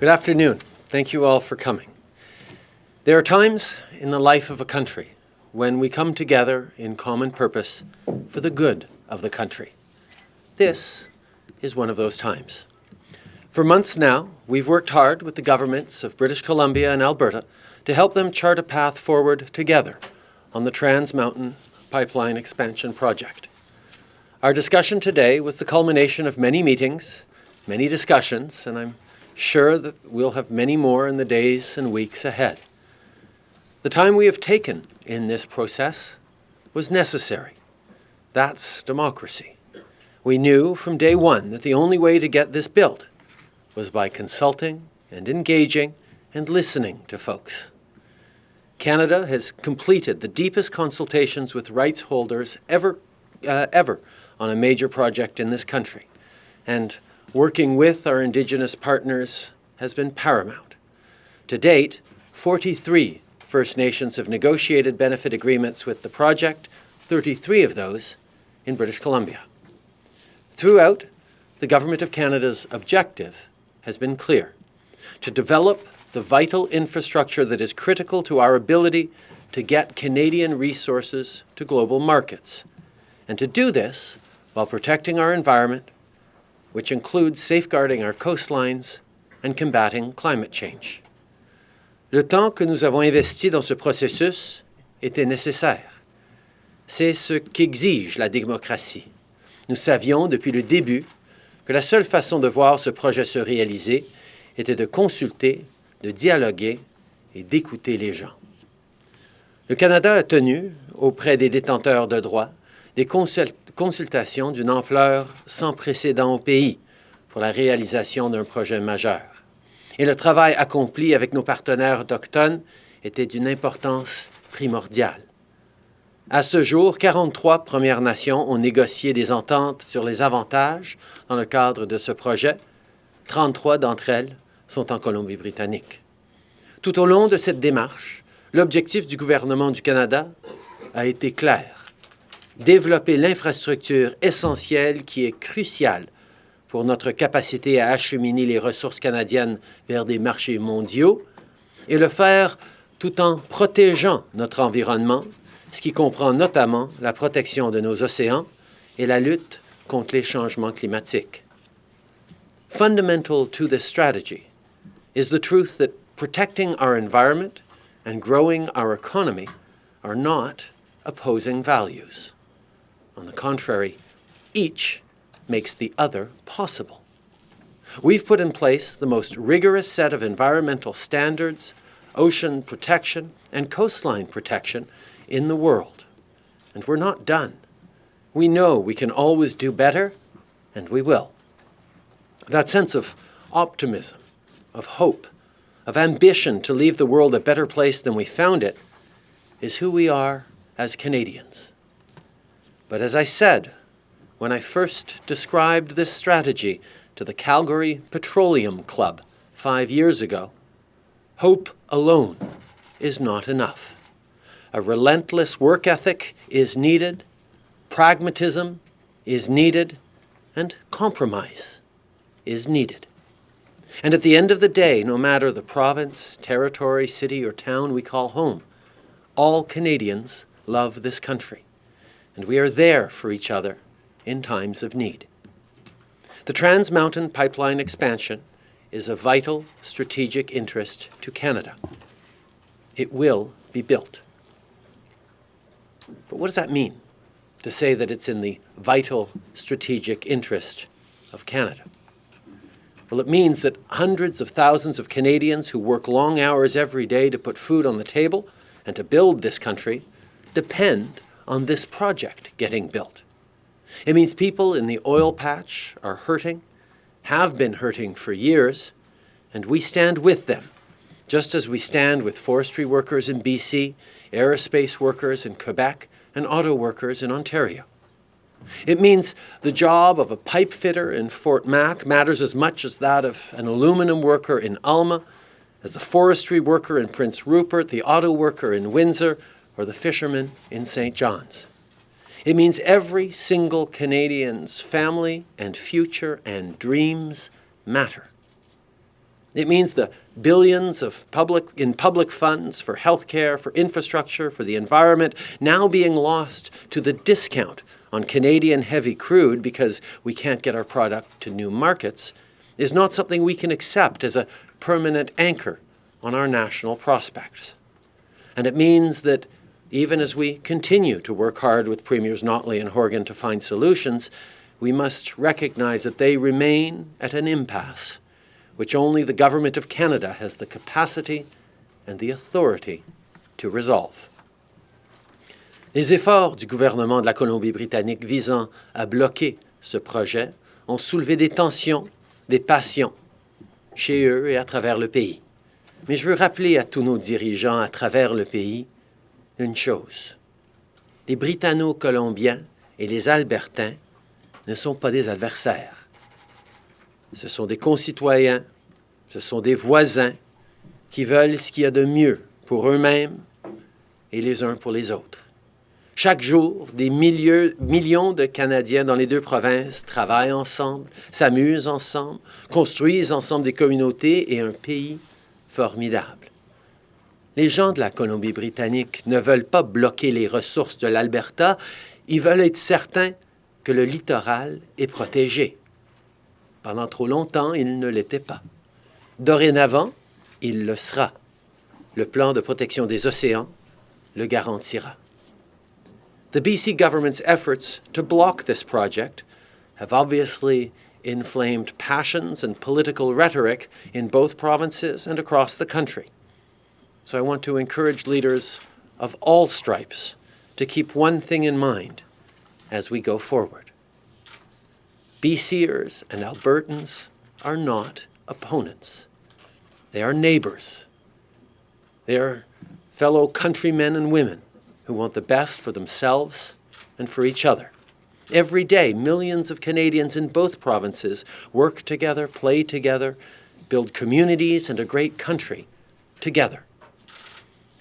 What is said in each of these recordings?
Good afternoon. Thank you all for coming. There are times in the life of a country when we come together in common purpose for the good of the country. This is one of those times. For months now, we've worked hard with the governments of British Columbia and Alberta to help them chart a path forward together on the Trans Mountain Pipeline Expansion Project. Our discussion today was the culmination of many meetings, many discussions, and I'm sure that we'll have many more in the days and weeks ahead. The time we have taken in this process was necessary. That's democracy. We knew from day one that the only way to get this built was by consulting and engaging and listening to folks. Canada has completed the deepest consultations with rights holders ever, uh, ever on a major project in this country. And working with our Indigenous partners has been paramount. To date, 43 First Nations have negotiated benefit agreements with the project, 33 of those in British Columbia. Throughout, the Government of Canada's objective has been clear, to develop the vital infrastructure that is critical to our ability to get Canadian resources to global markets, and to do this while protecting our environment, which includes safeguarding our coastlines and combating climate change. Le temps que nous avons investi dans ce processus était nécessaire. C'est ce qu'exige la démocratie. Nous savions depuis le début que la seule façon de voir ce projet se réaliser était de consulter, de dialoguer et d'écouter les gens. Le Canada a tenu, auprès des détenteurs de droits, des consultations d'une ampleur sans précédent au pays pour la réalisation d'un projet majeur. Et le travail accompli avec nos partenaires autochtones était d'une importance primordiale. À ce jour, 43 Premières Nations ont négocié des ententes sur les avantages dans le cadre de ce projet. 33 d'entre elles sont en Colombie-Britannique. Tout au long de cette démarche, l'objectif du gouvernement du Canada a été clair développer l'infrastructure essentielle qui est cruciale pour notre capacité à acheminer les ressources canadiennes vers des marchés mondiaux et le faire tout en protégeant notre environnement, ce qui comprend notamment la protection de nos océans et la lutte contre les changements climatiques. Fundamental to this strategy is the truth that protecting our environment and growing our economy are not opposing values. On the contrary, each makes the other possible. We've put in place the most rigorous set of environmental standards, ocean protection, and coastline protection in the world. And we're not done. We know we can always do better, and we will. That sense of optimism, of hope, of ambition to leave the world a better place than we found it is who we are as Canadians. But as I said, when I first described this strategy to the Calgary Petroleum Club five years ago, hope alone is not enough. A relentless work ethic is needed, pragmatism is needed, and compromise is needed. And at the end of the day, no matter the province, territory, city, or town we call home, all Canadians love this country and we are there for each other in times of need. The Trans Mountain Pipeline expansion is a vital strategic interest to Canada. It will be built. But what does that mean, to say that it's in the vital strategic interest of Canada? Well, it means that hundreds of thousands of Canadians who work long hours every day to put food on the table and to build this country depend on this project getting built. It means people in the oil patch are hurting, have been hurting for years, and we stand with them, just as we stand with forestry workers in BC, aerospace workers in Quebec, and auto workers in Ontario. It means the job of a pipe fitter in Fort Mac matters as much as that of an aluminum worker in Alma, as the forestry worker in Prince Rupert, the auto worker in Windsor, or the fishermen in St. John's. It means every single Canadian's family and future and dreams matter. It means the billions of public, in public funds for healthcare, for infrastructure, for the environment, now being lost to the discount on Canadian heavy crude because we can't get our product to new markets, is not something we can accept as a permanent anchor on our national prospects. And it means that even as we continue to work hard with Premiers Notley and Horgan to find solutions, we must recognize that they remain at an impasse, which only the Government of Canada has the capacity and the authority to resolve. Les efforts du gouvernement de la Colombie-Britannique visant à bloquer ce projet ont soulevé des tensions, des passions chez eux et à travers le pays. Mais je veux rappeler à tous nos dirigeants à travers le pays une chose. Les Britanno-Colombiens et les Albertains ne sont pas des adversaires. Ce sont des concitoyens, ce sont des voisins qui veulent ce qu'il y a de mieux pour eux-mêmes et les uns pour les autres. Chaque jour, des millions de Canadiens dans les deux provinces travaillent ensemble, s'amusent ensemble, construisent ensemble des communautés et un pays formidable. Les gens de la Colombie-Britannique ne veulent pas bloquer les ressources de l'Alberta, ils veulent être certains que le littoral est protégé. Pendant trop longtemps, il ne l'était pas. Dorénavant, il le sera. Le plan de protection des océans le garantira. The BC government's efforts to block this project have obviously inflamed passions and political rhetoric in both provinces and across the country. So I want to encourage leaders of all stripes to keep one thing in mind as we go forward. BCers and Albertans are not opponents. They are neighbors. They are fellow countrymen and women who want the best for themselves and for each other. Every day, millions of Canadians in both provinces work together, play together, build communities and a great country together.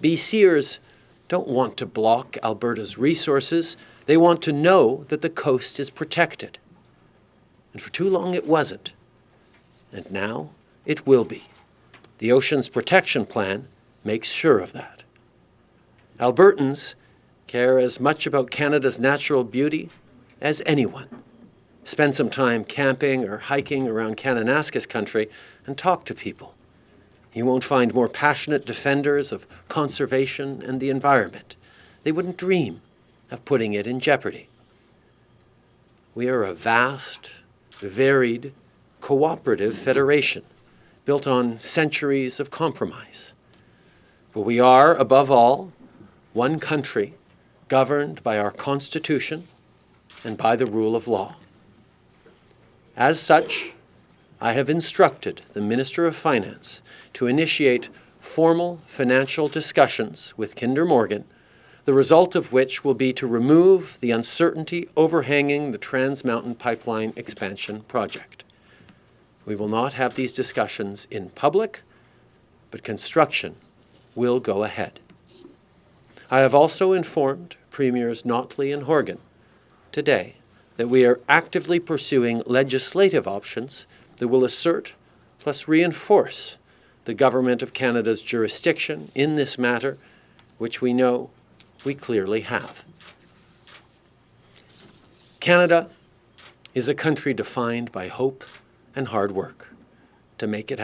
BCers don't want to block Alberta's resources. They want to know that the coast is protected. And for too long it wasn't. And now it will be. The Oceans Protection Plan makes sure of that. Albertans care as much about Canada's natural beauty as anyone. Spend some time camping or hiking around Kananaskis country and talk to people. You won't find more passionate defenders of conservation and the environment. They wouldn't dream of putting it in jeopardy. We are a vast, varied, cooperative federation built on centuries of compromise. But we are, above all, one country governed by our Constitution and by the rule of law. As such, I have instructed the Minister of Finance to initiate formal financial discussions with Kinder Morgan, the result of which will be to remove the uncertainty overhanging the Trans Mountain Pipeline expansion project. We will not have these discussions in public, but construction will go ahead. I have also informed Premiers Notley and Horgan today that we are actively pursuing legislative options that will assert plus reinforce the Government of Canada's jurisdiction in this matter, which we know we clearly have. Canada is a country defined by hope and hard work to make it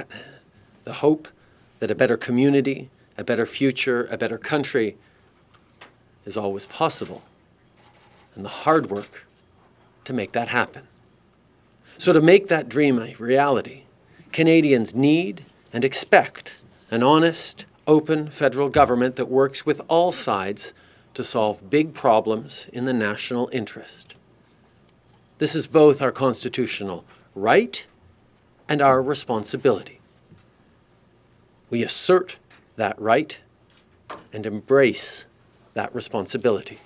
the hope that a better community, a better future, a better country is always possible, and the hard work to make that happen. So, to make that dream a reality, Canadians need and expect an honest, open federal government that works with all sides to solve big problems in the national interest. This is both our constitutional right and our responsibility. We assert that right and embrace that responsibility.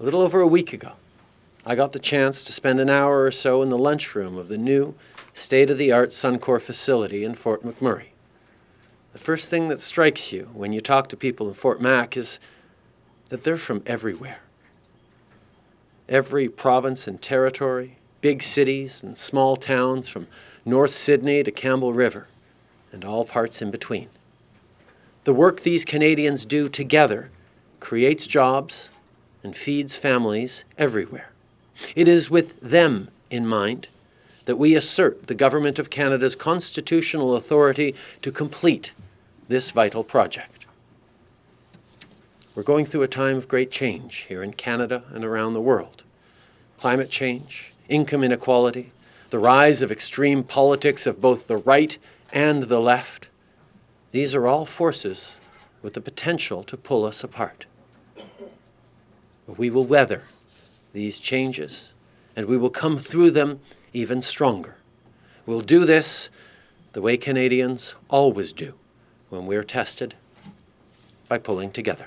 A little over a week ago, I got the chance to spend an hour or so in the lunchroom of the new state-of-the-art Suncor facility in Fort McMurray. The first thing that strikes you when you talk to people in Fort Mac is that they're from everywhere. Every province and territory, big cities and small towns from North Sydney to Campbell River, and all parts in between. The work these Canadians do together creates jobs and feeds families everywhere. It is with them in mind that we assert the Government of Canada's constitutional authority to complete this vital project. We're going through a time of great change here in Canada and around the world. Climate change, income inequality, the rise of extreme politics of both the right and the left, these are all forces with the potential to pull us apart. But we will weather these changes and we will come through them even stronger. We'll do this the way Canadians always do when we're tested by pulling together.